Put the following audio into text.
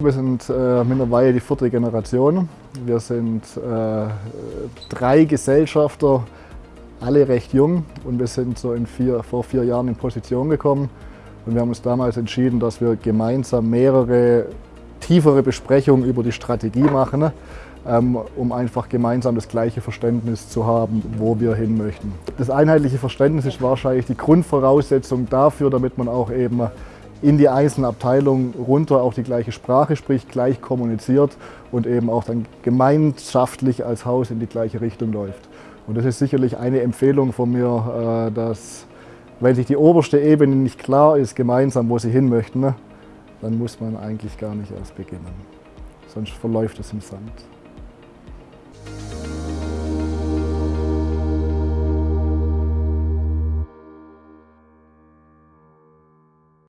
wir sind äh, mittlerweile die vierte Generation. Wir sind äh, drei Gesellschafter, alle recht jung und wir sind so vier, vor vier Jahren in Position gekommen und wir haben uns damals entschieden, dass wir gemeinsam mehrere tiefere Besprechungen über die Strategie machen, ähm, um einfach gemeinsam das gleiche Verständnis zu haben, wo wir hin möchten. Das einheitliche Verständnis ist wahrscheinlich die Grundvoraussetzung dafür, damit man auch eben in die einzelnen Abteilungen runter auch die gleiche Sprache spricht, gleich kommuniziert und eben auch dann gemeinschaftlich als Haus in die gleiche Richtung läuft. Und das ist sicherlich eine Empfehlung von mir, äh, dass wenn sich die oberste Ebene nicht klar ist, gemeinsam, wo sie hin möchten, dann muss man eigentlich gar nicht erst beginnen. Sonst verläuft es im Sand.